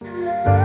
Música